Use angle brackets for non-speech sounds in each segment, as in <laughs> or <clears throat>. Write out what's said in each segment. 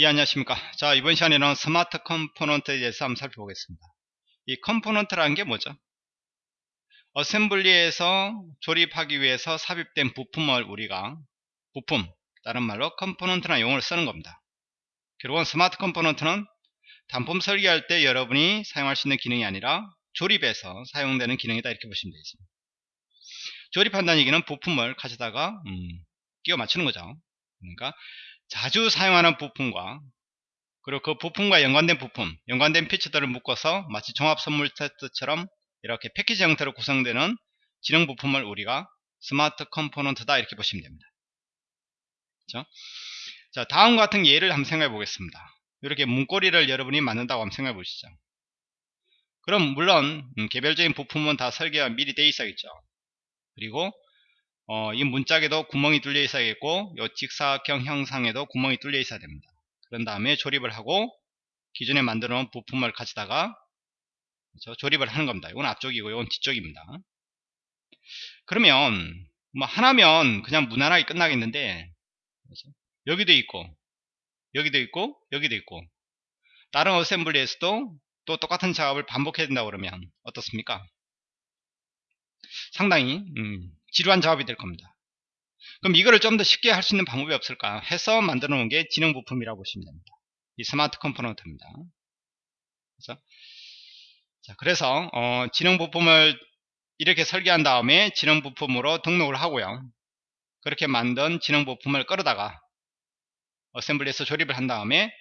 예, 안녕하십니까. 자, 이번 시간에는 smart component에 대해서 한번 살펴보겠습니다. 이 component라는 게 뭐죠? assembly에서 조립하기 위해서 삽입된 부품을 우리가 부품, 다른 말로 component란 용어를 쓰는 겁니다. 결국은 smart component는 단품 설계할 때 여러분이 사용할 수 있는 기능이 아니라 조립에서 사용되는 기능이다 이렇게 보시면 되겠습니다. 조립한다는 얘기는 부품을 가져다가 음, 끼워 맞추는 거죠. 그러니까 자주 사용하는 부품과 그리고 그 부품과 연관된 부품, 연관된 feature들을 묶어서 마치 종합 선물 세트처럼 이렇게 패키지 형태로 구성되는 지능 부품을 우리가 smart component다 이렇게 보시면 됩니다. 그렇죠? 자, 다음 같은 예를 한번 생각해 보겠습니다. 이렇게 문고리를 여러분이 만든다고 한번 생각해 보시죠. 그럼 물론 음, 개별적인 부품은 다 설계가 미리 돼 있어야겠죠. 그리고 어, 이 문짝에도 구멍이 뚫려 있어야겠고 이 직사각형 형상에도 구멍이 뚫려 있어야 됩니다. 그런 다음에 조립을 하고 기존에 만들어 놓은 부품을 가져다가 그렇죠? 조립을 하는 겁니다. 이건 앞쪽이고 이건 뒤쪽입니다. 그러면 뭐 하나면 그냥 무난하게 끝나겠는데 그렇죠? 여기도 있고 여기도 있고 여기도 있고 다른 어셈블리에서도 또 똑같은 작업을 반복해야 된다 그러면 어떻습니까? 상당히 음, 지루한 작업이 될 겁니다. 그럼 이거를 좀 더 쉽게 할 수 있는 방법이 없을까 해서 만들어 놓은 게 지능 부품이라고 보시면 됩니다. 이 smart component입니다. 그래서, 자, 그래서 어, 지능 부품을 이렇게 설계한 다음에 지능 부품으로 등록을 하고요. 그렇게 만든 지능 부품을 끌어다가 assembly에서 조립을 한 다음에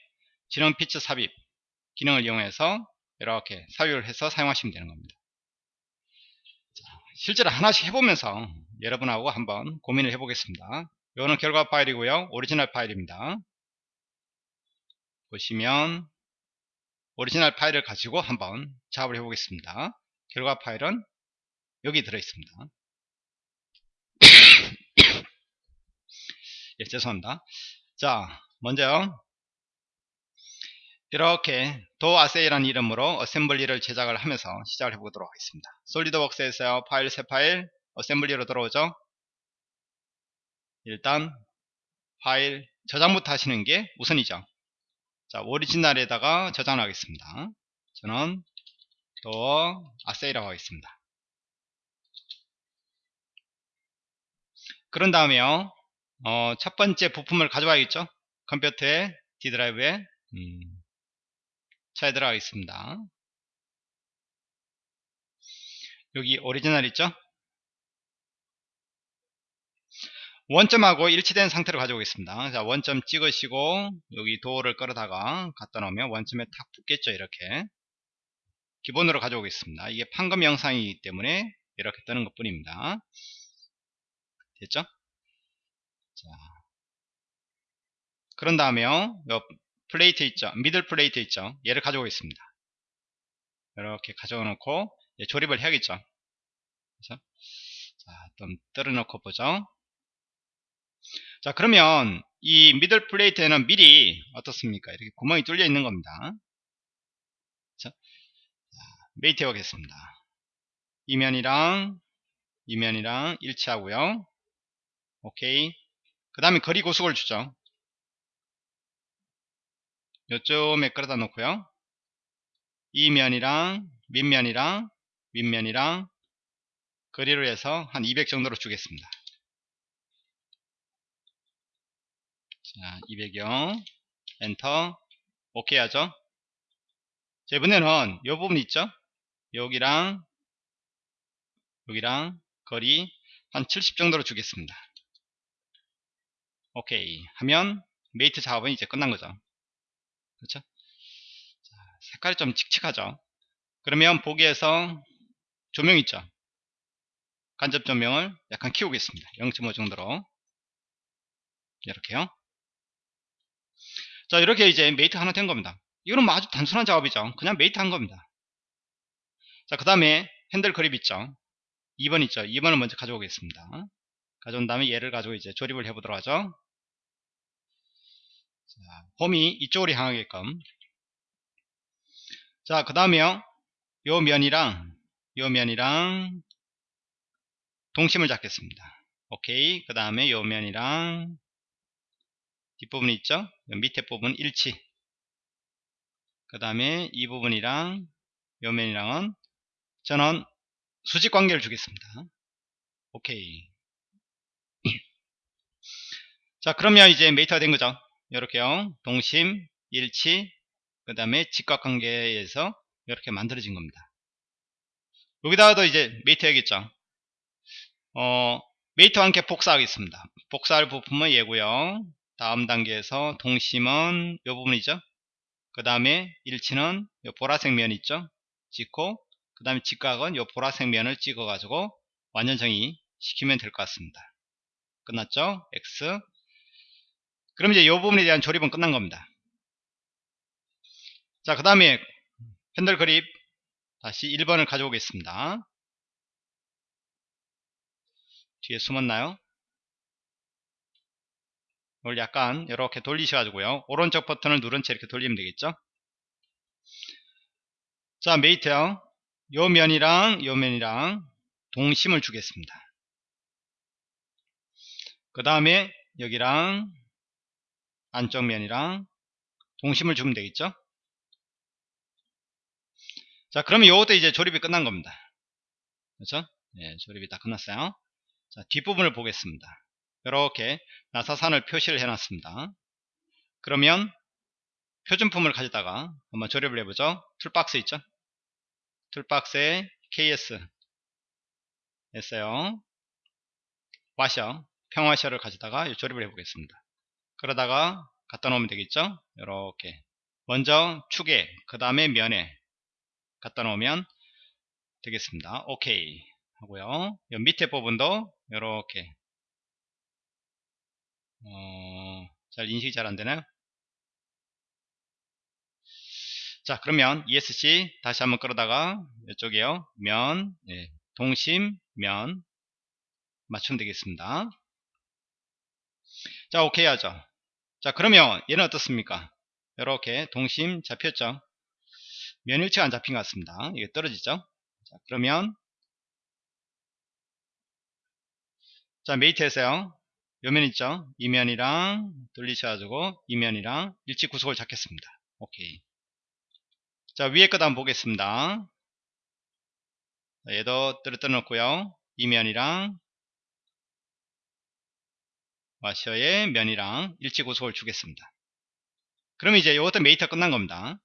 지능 피처 삽입 기능을 이용해서 이렇게 사유를 해서 사용하시면 되는 겁니다. 실제로 하나씩 해보면서 여러분하고 한번 고민을 해보겠습니다. 이거는 결과 파일이고요. 오리지널 파일입니다. 보시면 오리지널 파일을 가지고 한번 작업을 해보겠습니다. 결과 파일은 여기 들어있습니다. <coughs> 예, 죄송합니다. 자, 먼저 이렇게 door assy라는 이름으로 assembly를 제작을 하면서 시작을 해보도록 하겠습니다. 솔리드웍스에서 파일 새 파일 assembly로 들어오죠. 일단 파일 저장부터 하시는 게 우선이죠. 자 오리지널에다가 저장을 하겠습니다. 저는 door assy라고 하겠습니다. 그런 다음에요. 어, 첫 번째 부품을 가져와야겠죠. 컴퓨터에 D 드라이브에 음, 차에 들어가겠습니다. 여기 오리지널 있죠? 원점하고 일치된 상태로 가져오겠습니다. 자, 원점 찍으시고 여기 도어를 끌어다가 갖다 놓으면 원점에 탁 붙겠죠, 이렇게. 기본으로 가져오겠습니다. 이게 판금 형상이기 때문에 이렇게 뜨는 것 뿐입니다. 됐죠? 자. 그런 다음에요. plate 있죠. middle plate 있죠. 얘를 가져오겠습니다. 이렇게 가져와 놓고 조립을 해야겠죠. 그래서 자 좀 떨어 놓고 보죠. 자 그러면 이 middle plate에는 미리 어떻습니까? 이렇게 구멍이 뚫려 있는 겁니다. 자, mate 해보겠습니다. 이면이랑 이면이랑 일치하고요. 오케이. 그 다음에 거리 구속을 주죠 요쯤에 끌어다 놓고요. 이 면이랑 밑면이랑 윗면이랑 거리로 해서 한 200 정도로 주겠습니다. 자 200요. 엔터. 오케이 하죠? 자 이번에는 이 부분 있죠? 여기랑 여기랑 거리 한 70 정도로 주겠습니다. 오케이. 하면 mate 작업은 이제 끝난 거죠 그렇죠? 자, 색깔이 좀 칙칙하죠? 그러면 보기에서 조명 있죠? 간접 조명을 약간 키우겠습니다. 0.5 정도로. 이렇게요. 자, 이렇게 이제 mate 하나 된 겁니다. 이거는 뭐 아주 단순한 작업이죠. 그냥 mate 한 겁니다. 자, 그 다음에 handle grip 있죠? 2번 있죠? 2번을 먼저 가져오겠습니다. 가져온 다음에 얘를 가지고 이제 조립을 해보도록 하죠. 자, 홈이 이쪽으로 향하게끔. 자 그 다음에요. 요 면이랑 요 면이랑 동심을 잡겠습니다. 오케이. 그 다음에 요 면이랑 뒷부분이 있죠? 요 밑에 부분 일치. 그 다음에 이 부분이랑 요 면이랑은 저는 수직 관계를 주겠습니다. 오케이. <clears throat> 자 그러면 이제 메이터가 된 거죠 이렇게요. 동심 일치 그 다음에 직각관계에서 이렇게 만들어진 겁니다. 여기다가도 이제 메이터 해야겠죠. 어 메이터와 함께 복사하겠습니다. 복사할 부품은 얘고요. 다음 단계에서 동심은 이 부분이죠. 그 다음에 일치는 이 보라색 면 있죠. 찍고 그 다음에 직각은 이 보라색 면을 찍어 가지고 완전 정의 시키면 될 것 같습니다. 끝났죠? X 그럼 이제 이 부분에 대한 조립은 끝난 겁니다. 자, 그 다음에 핸들 그립 다시 1번을 가져오겠습니다. 뒤에 숨었나요? 이걸 약간 이렇게 돌리셔가지고요. 오른쪽 버튼을 누른 채 이렇게 돌리면 되겠죠? 자, 메이트요. 요 면이랑 요 면이랑 동심을 주겠습니다. 그 다음에 여기랑 안쪽 면이랑 동심을 주면 되겠죠? 자 그러면 이것도 이제 조립이 끝난 겁니다. 그렇죠? 네, 조립이 다 끝났어요. 자 뒷부분을 보겠습니다. 이렇게 나사산을 표시를 해 놨습니다. 그러면 표준품을 가져다가 한번 조립을 해보죠. 툴박스 있죠? 툴박스에 KS 했어요. 와셔 평화셔를 가져다가 조립을 해 보겠습니다 그러다가 갖다 놓으면 되겠죠? 이렇게. 먼저 축에 그 다음에 면에 갖다 놓으면 되겠습니다. 오케이 하고요. 밑에 부분도 이렇게. 어, 잘 인식이 잘 안되나요? 자 그러면 ESC 다시 한번 끌어다가 이쪽에요. 면 네, 동심 면 맞추면 되겠습니다. 자 오케이 하죠 자 그러면 얘는 어떻습니까? 이렇게 동심 잡혔죠? 면일치가 안 잡힌 것 같습니다. 이게 떨어지죠? 자 그러면 자 메이트에서요. 요면 있죠? 이 면이랑 돌리셔가지고 이 면이랑 일치 구속을 잡겠습니다. 오케이. 자 위에 것 한번 보겠습니다. 얘도 떨어뜨려 놓고요. 이 면이랑 와셔의 면이랑 일치 구속을 주겠습니다. 그럼 이제 이것도 mate 끝난 겁니다.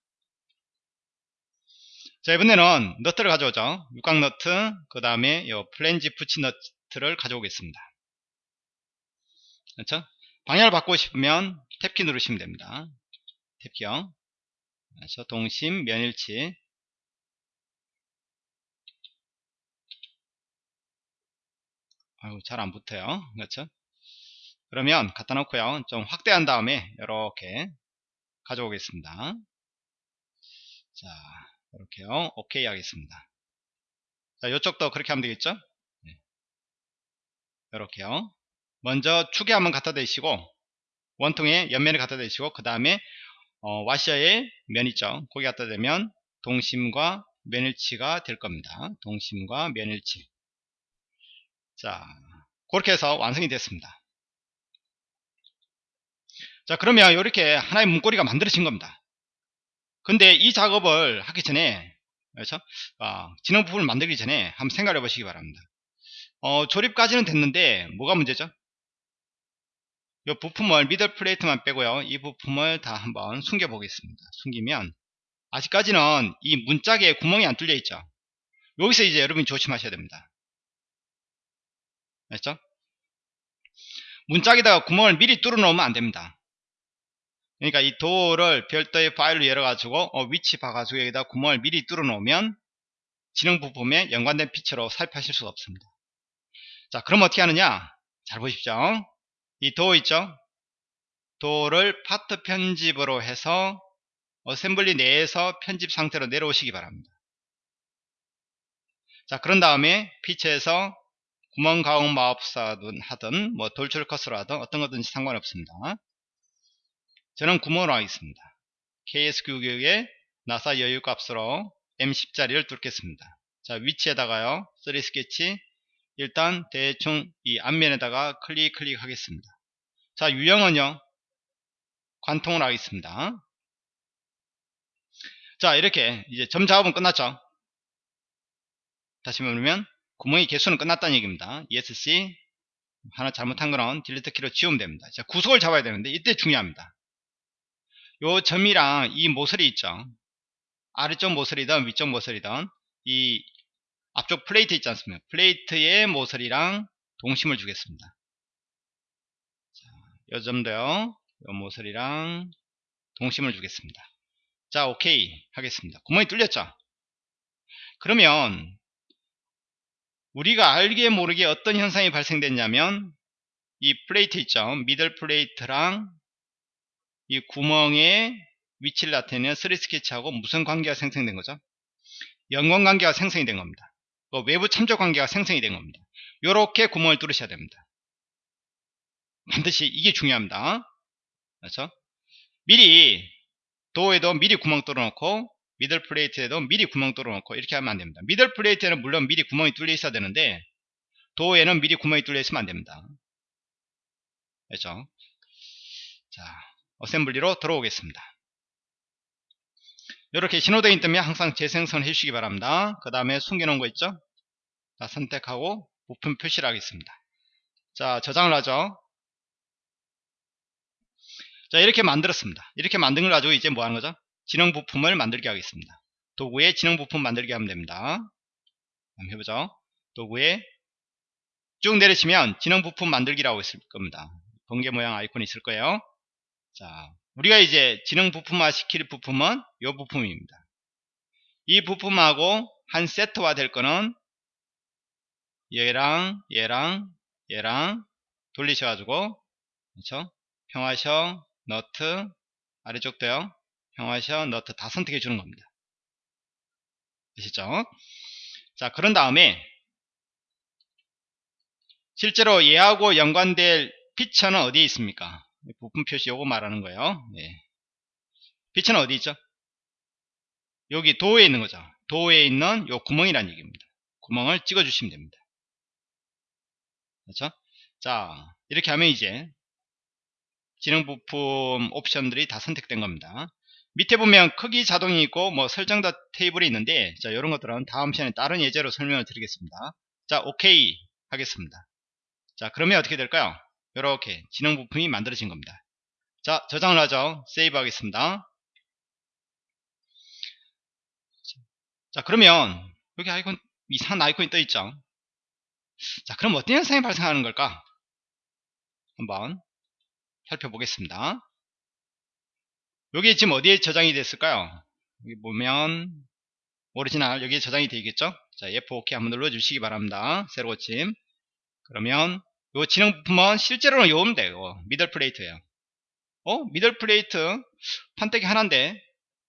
자 이번에는 너트를 가져오죠. 육각 너트 그 다음에 이 플랜지 붙이 너트를 가져오겠습니다. 그렇죠? 방향을 바꾸고 싶으면 탭키 누르시면 됩니다. 탭키요. 그렇죠? 동심 면일치 아유 잘안 붙어요. 그렇죠? 그러면 갖다 놓고요 좀 확대한 다음에 이렇게 가져오겠습니다. 자 이렇게요. 오케이 하겠습니다. 자 이쪽도 그렇게 하면 되겠죠? 네. 이렇게요. 먼저 축에 한번 갖다 대시고 원통에 옆면에 갖다 대시고 그 다음에 어, 와셔의 면 있죠? 거기 갖다 대면 동심과 면일치가 될 겁니다. 동심과 면일치. 자 그렇게 해서 완성이 됐습니다 자 그러면 이렇게 하나의 문고리가 만들어진 겁니다. 근데 이 작업을 하기 전에 그렇죠? 어, 진행 부분을 만들기 전에 한번 생각해 보시기 바랍니다. 어, 조립까지는 됐는데 뭐가 문제죠? 이 부품을 미들 플레이트만 빼고요. 이 부품을 다 한번 숨겨 보겠습니다. 숨기면 아직까지는 이 문짝에 구멍이 안 뚫려 있죠? 여기서 이제 여러분이 조심하셔야 됩니다. 알죠? 문짝에다가 구멍을 미리 뚫어 놓으면 안 됩니다 그러니까 이 도어를 별도의 파일로 열어가지고 어, 위치 봐가지고 여기다 구멍을 미리 뚫어 놓으면 지능 부품에 연관된 feature로 삽입하실 수가 없습니다. 자 그럼 어떻게 하느냐 잘 보십시오. 이 도어 있죠? 도어를 파트 편집으로 해서 assembly 내에서 편집 상태로 내려오시기 바랍니다. 자 그런 다음에 피처에서 구멍 가공 마법사든 하든 뭐 돌출 컷으로 하든 어떤 거든지 상관없습니다. 저는 구멍으로 하겠습니다. KS9교육의 나사 여유 값으로 M10짜리를 뚫겠습니다. 자 위치에다가요 3 스케치 일단 대충 이 앞면에다가 클릭 클릭 하겠습니다. 자 유형은요 관통을 하겠습니다. 자 이렇게 이제 점 작업은 끝났죠. 다시 말하면 구멍의 개수는 끝났다는 얘기입니다. ESC 하나 잘못한 거는 delete 키로 지우면 됩니다. 자 구속을 잡아야 되는데 이때 중요합니다. 요 점이랑 이 모서리 있죠. 아래쪽 모서리든 위쪽 모서리든 이 앞쪽 플레이트 있지 않습니까? 플레이트의 모서리랑 동심을 주겠습니다. 자, 요 점도요. 요 모서리랑 동심을 주겠습니다. 자, 오케이 하겠습니다. 구멍이 뚫렸죠? 그러면 우리가 알게 모르게 어떤 현상이 발생됐냐면 이 플레이트 있죠? middle plate랑 이 구멍의 위치를 나타내는 3D 스케치하고 무슨 관계가 생성된 거죠? 연관 관계가 생성이 된 겁니다. 그 외부 참조 관계가 생성이 된 겁니다. 이렇게 구멍을 뚫으셔야 됩니다. 반드시 이게 중요합니다. 그렇죠? 미리 도어에도 미리 구멍 뚫어놓고 미들 플레이트에도 미리 구멍 뚫어놓고 이렇게 하면 안됩니다. 미들 플레이트에는 물론 미리 구멍이 뚫려 있어야 되는데 도에는 미리 구멍이 뚫려 있으면 안됩니다. 그렇죠? 자, 어셈블리로 들어오겠습니다. 이렇게 신호등이 뜨면 항상 재생성 해주시기 바랍니다. 그 다음에 숨겨놓은 거 있죠? 자, 선택하고 부품 표시를 하겠습니다. 자, 저장을 하죠. 자, 이렇게 만들었습니다. 이렇게 만든 걸 가지고 이제 뭐 하는 거죠? 진행 부품을 만들게 하겠습니다. 도구에 진행 부품 만들게 하면 됩니다. 한번 해보죠. 도구에 쭉 내리시면 진행 부품 만들기라고 있을 겁니다. 번개 모양 아이콘이 있을 거예요. 자, 우리가 이제 진행 부품화 시킬 부품은 이 부품입니다. 이 부품하고 한 세트화 될 거는 얘랑 얘랑 얘랑 돌리셔가지고 그렇죠? 평화셔 너트 아래쪽 도요 평화셔 너트 다 선택해 주는 겁니다. 되시죠? 자 그런 다음에 실제로 얘하고 연관될 피처는 어디에 있습니까? 부품 표시 요거 말하는 거예요. 예. 빛은 어디 있죠? 여기 도에 있는 거죠. 도에 있는 요 구멍이란 얘기입니다. 구멍을 찍어 주시면 됩니다. 그렇죠? 자, 이렇게 하면 이제 지능 부품 옵션들이 다 선택된 겁니다. 밑에 보면 크기 자동이 있고 뭐 설정도 테이블이 있는데 자, 이런 것들은 다음 시간에 다른 예제로 설명을 드리겠습니다. 자, 오케이 하겠습니다. 자, 그러면 어떻게 될까요? 이렇게 진행 부품이 만들어진 겁니다. 자, 저장을 하죠. 세이브 하겠습니다. 자, 그러면 여기 아이콘 이상한 아이콘이 떠 있죠. 자, 그럼 어떤 현상이 발생하는 걸까? 한번 살펴보겠습니다. 여기 지금 어디에 저장이 됐을까요? 여기 보면 오리지널 여기에 저장이 되겠죠? 자, F5 키 한번 눌러주시기 바랍니다. 새로 고침. 그러면 요 지능 부품은 실제로는 요인데 요 middle plate예요. 어? middle plate 판때기 하나인데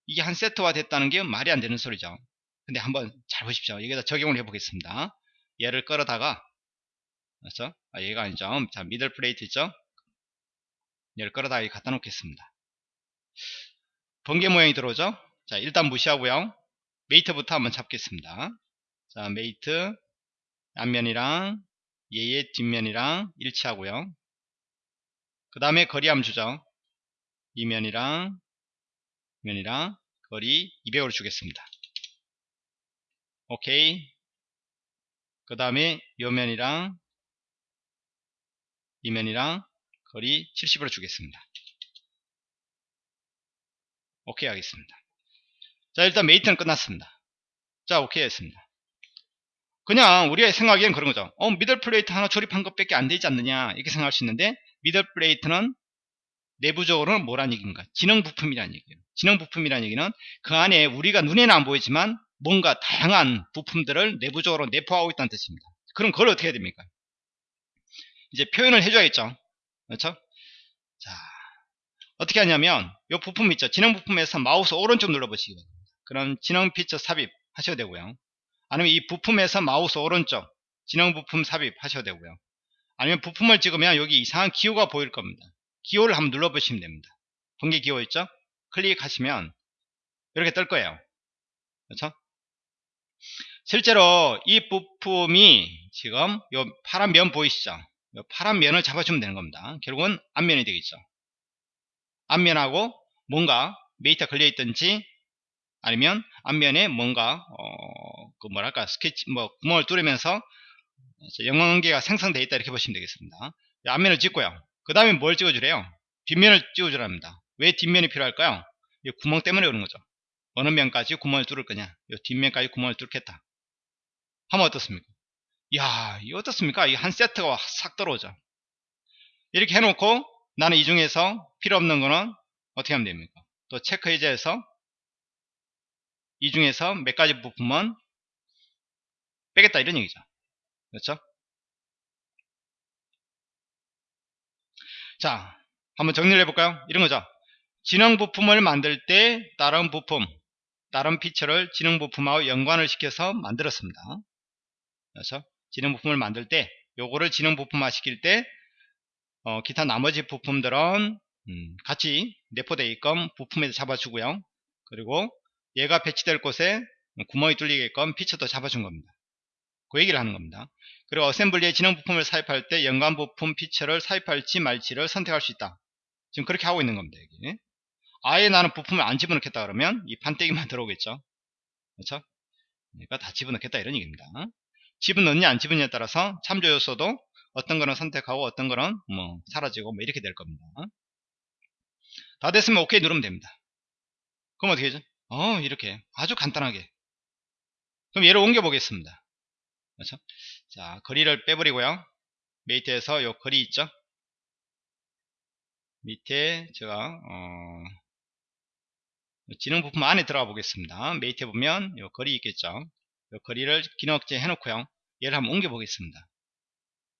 이게 한 세트화 됐다는 게 말이 안 되는 소리죠. 근데 한번 잘 보십시오. 여기다 적용을 해 보겠습니다. 얘를 끌어다가 그렇죠? 아, 얘가 아니죠. 자, middle plate 있죠? 얘를 끌어다가 갖다 놓겠습니다. 번개 모양이 들어오죠? 자, 일단 무시하고요. mate부터 한번 잡겠습니다. 자, mate 앞면이랑 얘의 뒷면이랑 일치하고요. 그 다음에 거리 함 주죠. 이 면이랑 면이랑 거리 200으로 주겠습니다. 오케이. 그 다음에 요면이랑 이 면이랑 거리 70으로 주겠습니다. 오케이 하겠습니다. 자 일단 mate는 끝났습니다. 자 오케이 했습니다. 그냥 우리가 생각하기엔 그런 거죠. 어, middle plate 하나 조립한 것밖에 안 되지 않느냐 이렇게 생각할 수 있는데 middle plate는 내부적으로는 뭐란 얘기인가? 지능 부품이라는 얘기예요. 지능 부품이라는 얘기는 그 안에 우리가 눈에는 안 보이지만 뭔가 다양한 부품들을 내부적으로 내포하고 있다는 뜻입니다. 그럼 그걸 어떻게 해야 됩니까? 이제 표현을 해줘야겠죠. 그렇죠? 자, 어떻게 하냐면 이 부품 있죠. 지능 부품에서 마우스 오른쪽 눌러보시기 바랍니다. 그럼 지능 피처 삽입 하셔도 되고요. 아니면 이 부품에서 마우스 오른쪽 진행 부품 삽입 하셔도 되고요. 아니면 부품을 찍으면 여기 이상한 기호가 보일 겁니다. 기호를 한번 눌러보시면 됩니다. 번개 기호 있죠? 클릭하시면 이렇게 뜰 거예요. 그렇죠? 실제로 이 부품이 지금 이 파란 면 보이시죠? 이 파란 면을 잡아주면 되는 겁니다. 결국은 앞면이 되겠죠. 앞면하고 뭔가 메이터 걸려 있든지 아니면 앞면에 뭔가 어, 그 뭐랄까 스케치 뭐 구멍을 뚫으면서 영광관계가 생성되어 있다 이렇게 보시면 되겠습니다. 앞면을 찍고요. 그 다음에 뭘 찍어주래요? 뒷면을 찍어주랍니다. 왜 뒷면이 필요할까요? 이 구멍 때문에 그런 거죠. 어느 면까지 구멍을 뚫을 거냐? 이 뒷면까지 구멍을 뚫겠다. 하면 어떻습니까? 이야 이 어떻습니까? 이 한 세트가 싹 들어오죠 이렇게 해놓고 나는 이 중에서 필요 없는 거는 어떻게 하면 됩니까? 또 체크 해제해서 이 중에서 몇 가지 부품은 빼겠다 이런 얘기죠. 그렇죠? 자 한번 정리를 해볼까요? 이런 거죠. 진행 부품을 만들 때 다른 부품 다른 피처를 진행 부품하고 연관을 시켜서 만들었습니다. 그래서 진행 부품을 만들 때 요거를 진행 부품화 시킬 때 어, 기타 나머지 부품들은 음, 같이 내포되어 있건 부품에서 잡아주고요. 그리고 얘가 배치될 곳에 구멍이 뚫리게끔 피처도 잡아준 겁니다 그 얘기를 하는 겁니다. 그리고 어셈블리에 진행 부품을 삽입할 때 연관 부품 피처를 삽입할지 말지를 선택할 수 있다. 지금 그렇게 하고 있는 겁니다 여기. 아예 나는 부품을 안 집어넣겠다 그러면 이 판때기만 <laughs> 들어오겠죠. 그렇죠? 그러니까 다 집어넣겠다 이런 얘기입니다. 집어넣느냐 안 집어넣냐에 따라서 참조 요소도 어떤 거는 선택하고 어떤 거는 뭐 사라지고 뭐 이렇게 될 겁니다. 다 됐으면 오케이 누르면 됩니다. 그럼 어떻게 되죠? 어 이렇게 아주 간단하게. 그럼 얘를 옮겨 보겠습니다 그렇죠 자 거리를 빼버리고요 mate에서 요 거리 있죠 밑에 제가 어, 지능 부품 안에 들어가 보겠습니다. mate에 보면 요 거리 있겠죠. 요 거리를 기능 억제 해놓고요. 얘를 한번 옮겨 보겠습니다.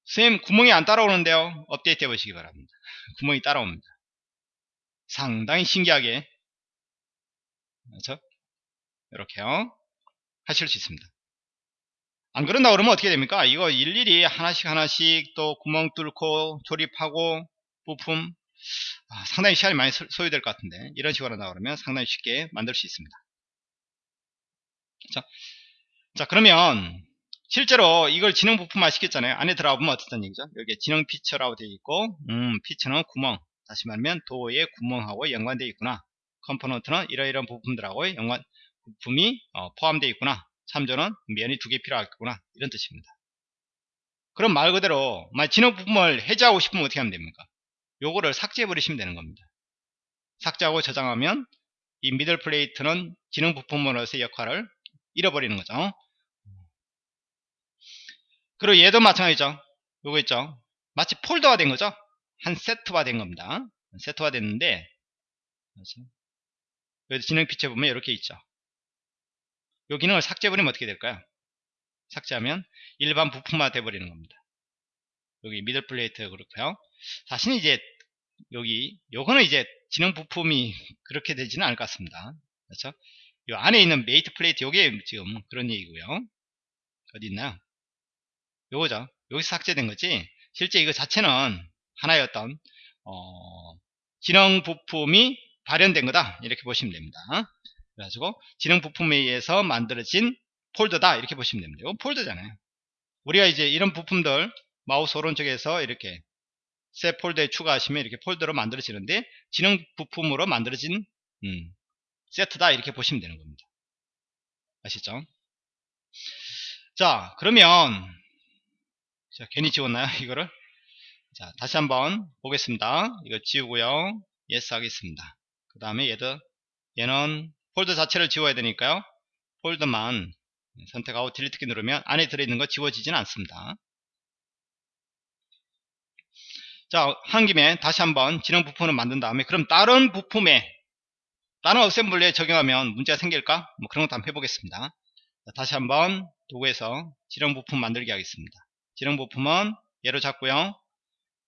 선생님 구멍이 안 따라오는데요. 업데이트 해보시기 바랍니다. <laughs> 구멍이 따라옵니다. 상당히 신기하게 그렇죠? 이렇게요. 하실 수 있습니다. 안 그런다 그러면 어떻게 됩니까? 이거 일일이 하나씩 하나씩 또 구멍 뚫고 조립하고 부품 아, 상당히 시간이 많이 소요될 것 같은데 이런 식으로 한다 그러면 상당히 쉽게 만들 수 있습니다. 자, 자 그러면 실제로 이걸 지능 부품화 시켰잖아요. 안에 들어가 보면 어떻다는 얘기죠? 여기에 지능 feature라고 되어 있고 음 feature는 구멍. 다시 말하면 도어의 구멍하고 연관되어 있구나. component는 이러이러한 부품들하고 연관 부품이 어, 포함되어 있구나 참조는 면이 두 개 필요하겠구나. 이런 뜻입니다. 그럼 말 그대로 지능 부품을 해제하고 싶으면 어떻게 하면 됩니까? 요거를 삭제해 버리시면 되는 겁니다. 삭제하고 저장하면 이 미들 플레이트는 기능 부품으로서의 역할을 잃어버리는 거죠. 그리고 얘도 마찬가지죠. 요거 있죠. 마치 폴더화 된 거죠? 한 세트화 된 겁니다. 세트화 됐는데 여기 진행 피처 보면 이렇게 있죠 요 기능을 삭제해버리면 어떻게 될까요? 삭제하면 일반 부품화 돼버리는 겁니다. 여기 middle plate 그렇고요. 자신이 이제 여기 요거는 이제 지능 부품이 <laughs> 그렇게 되지는 않을 것 같습니다. 그렇죠 요 안에 있는 middle plate 요게 지금 그런 얘기고요. 어디 있나요? 요거죠. 여기서 삭제된 거지. 실제 이거 자체는 하나의 어떤 어, 지능 부품이 발현된 거다. 이렇게 보시면 됩니다 그래가지고 지능 부품에 의해서 만들어진 폴더다. 이렇게 보시면 됩니다. 이거 폴더잖아요. 우리가 이제 이런 부품들 마우스 오른쪽에서 이렇게 새 폴더에 추가하시면 이렇게 폴더로 만들어지는데 지능 부품으로 만들어진 음, 세트다. 이렇게 보시면 되는 겁니다. 아시죠? 자 그러면 자, 괜히 지웠나요? <laughs> 이거를? 자 다시 한번 보겠습니다. 이거 지우고요. yes 하겠습니다. 그 다음에 얘도 얘는 폴더 자체를 지워야 되니까요 폴더만 선택하고 딜리트 키 누르면 안에 들어있는 거 지워지지는 않습니다 자, 한 김에 다시 한번 진행 부품을 만든 다음에 그럼 다른 부품에 다른 어셈블리에 적용하면 문제가 생길까? 뭐 그런 것도 한번 해보겠습니다. 자, 다시 한번 도구에서 진행 부품 만들기 하겠습니다. 진행 부품은 얘로 잡고요.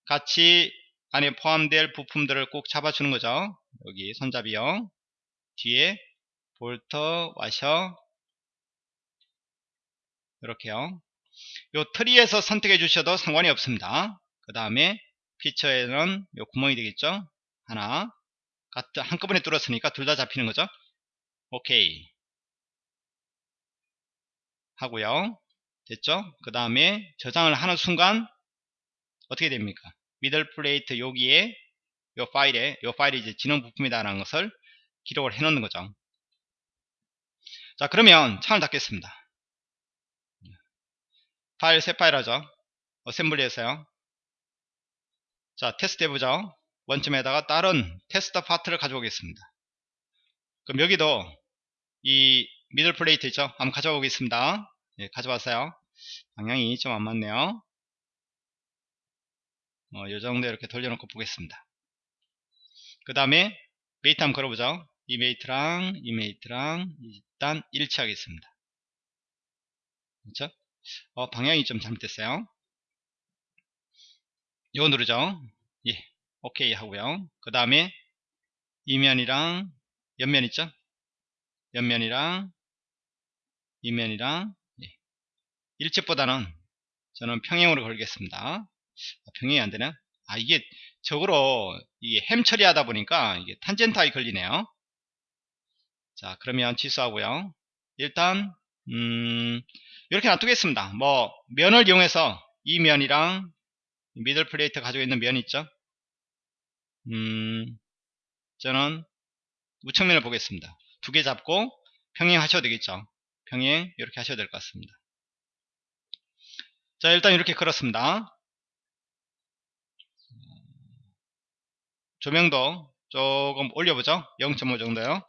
같이 안에 포함될 부품들을 꼭 잡아주는 거죠. 여기 손잡이요. 뒤에 볼트, 와셔. 이렇게요. 요 트리에서 선택해 주셔도 상관이 없습니다. 그 다음에 피처에는 요 구멍이 되겠죠? 하나. 같은 한꺼번에 뚫었으니까 둘 다 잡히는 거죠? 오케이. 하고요. 됐죠? 그 다음에 저장을 하는 순간 어떻게 됩니까? middle plate 여기에 요 파일에 요 파일이 이제 지능 부품이다라는 것을 기록을 해 놓는 거죠. 자 그러면 창을 닫겠습니다. 파일 새 파일 하죠. assembly에서요. 자 테스트 해보죠. 원점에다가 다른 테스트 파트를 가져오겠습니다. 그럼 여기도 이 middle plate 있죠? 한번 가져오겠습니다. 예, 가져왔어요. 방향이 좀 안 맞네요. 어, 요 정도 이렇게 돌려놓고 보겠습니다. 그 다음에 mate 한번 걸어보죠. 이 mate랑 이 mate랑 일단 일치하겠습니다. 그렇죠? 어, 방향이 좀 잘못됐어요. 이거 누르죠. 예, 오케이 하고요. 그 다음에 이면이랑 옆면 있죠? 옆면이랑 이면이랑 예. 일집보다는 저는 평행으로 걸겠습니다. 아, 평행이 안 되나? 아 이게 적으로 이게 햄 처리하다 보니까 이게 탄젠타에 걸리네요. 자 그러면 취소하고요. 일단 음, 이렇게 놔두겠습니다. 뭐 면을 이용해서 이 면이랑 미들 플레이트 가지고 있는 면 있죠? 음, 저는 우측면을 보겠습니다. 두 개 잡고 평행 하셔도 되겠죠. 평행 이렇게 하셔도 될것 같습니다. 자 일단 이렇게 걸었습니다. 조명도 조금 올려보죠. 0.5 정도요.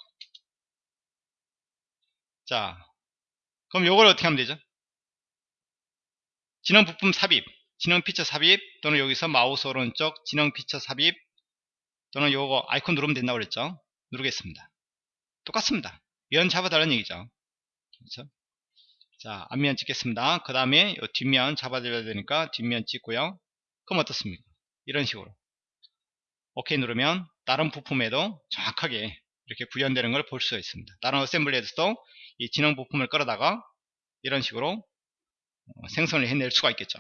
자, 그럼 요걸 어떻게 하면 되죠? 진행 부품 삽입, 진행 피처 삽입 또는 여기서 마우스 오른쪽 진행 피처 삽입 또는 요거 아이콘 누르면 된다고 그랬죠? 누르겠습니다. 똑같습니다. 면 잡아달라는 얘기죠. 그렇죠? 자, 앞면 찍겠습니다. 그 다음에 뒷면 잡아드려야 되니까 뒷면 찍고요. 그럼 어떻습니까? 이런 식으로. 오케이 누르면 다른 부품에도 정확하게 이렇게 구현되는 걸 볼 수가 있습니다. 다른 어셈블리에서도 이 진행 부품을 끌어다가 이런 식으로 어, 생성을 해낼 수가 있겠죠.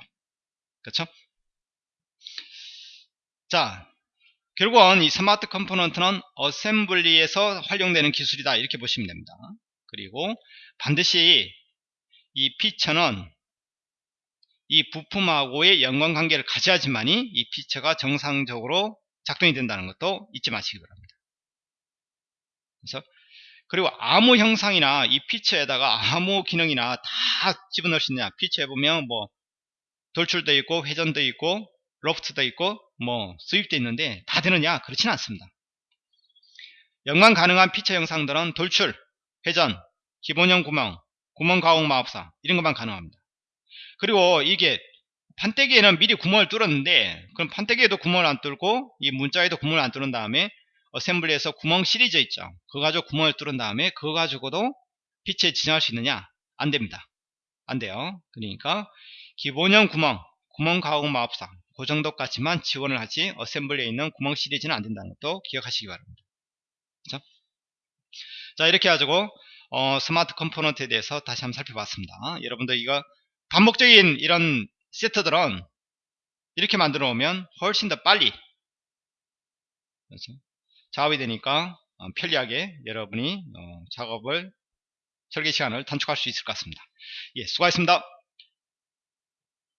그렇죠? 자, 결국은 이 smart component는 assembly에서 활용되는 기술이다 이렇게 보시면 됩니다. 그리고 반드시 이 피처는 이 부품하고의 연관관계를 가져야지만이 이 피처가 정상적으로 작동이 된다는 것도 잊지 마시기 바랍니다. 그래서 그리고 암호 형상이나 이 피처에다가 암호 기능이나 다 집어넣을 수 있느냐. 피처에 보면 뭐 돌출도 있고 회전도 있고 로프트도 있고 뭐 수입도 있는데 다 되느냐. 그렇지는 않습니다. 연관 가능한 피처 영상들은 돌출, 회전, 기본형 구멍, 구멍 가공 마법사 이런 것만 가능합니다. 그리고 이게 판때기에는 미리 구멍을 뚫었는데 그럼 판때기에도 구멍을 안 뚫고 이 문자에도 구멍을 안 뚫은 다음에 assembly에서 구멍 시리즈 있죠 그거 가지고 구멍을 뚫은 다음에 그거 가지고도 피처에 지정할 수 있느냐 안 됩니다 안 돼요 그러니까 기본형 구멍 구멍 가공 마법사 그 정도까지만 지원을 하지 assembly에 있는 구멍 시리즈는 안 된다는 것도 기억하시기 바랍니다. 그렇죠? 자 이렇게 가지고 어, smart component에 대해서 다시 한번 살펴봤습니다. 여러분들 이거 반복적인 이런 세트들은 이렇게 만들어 오면 훨씬 더 빨리 그렇죠? 작업이 되니까 어, 편리하게 여러분이 어, 작업을 설계 시간을 단축할 수 있을 것 같습니다. 예, 수고하셨습니다.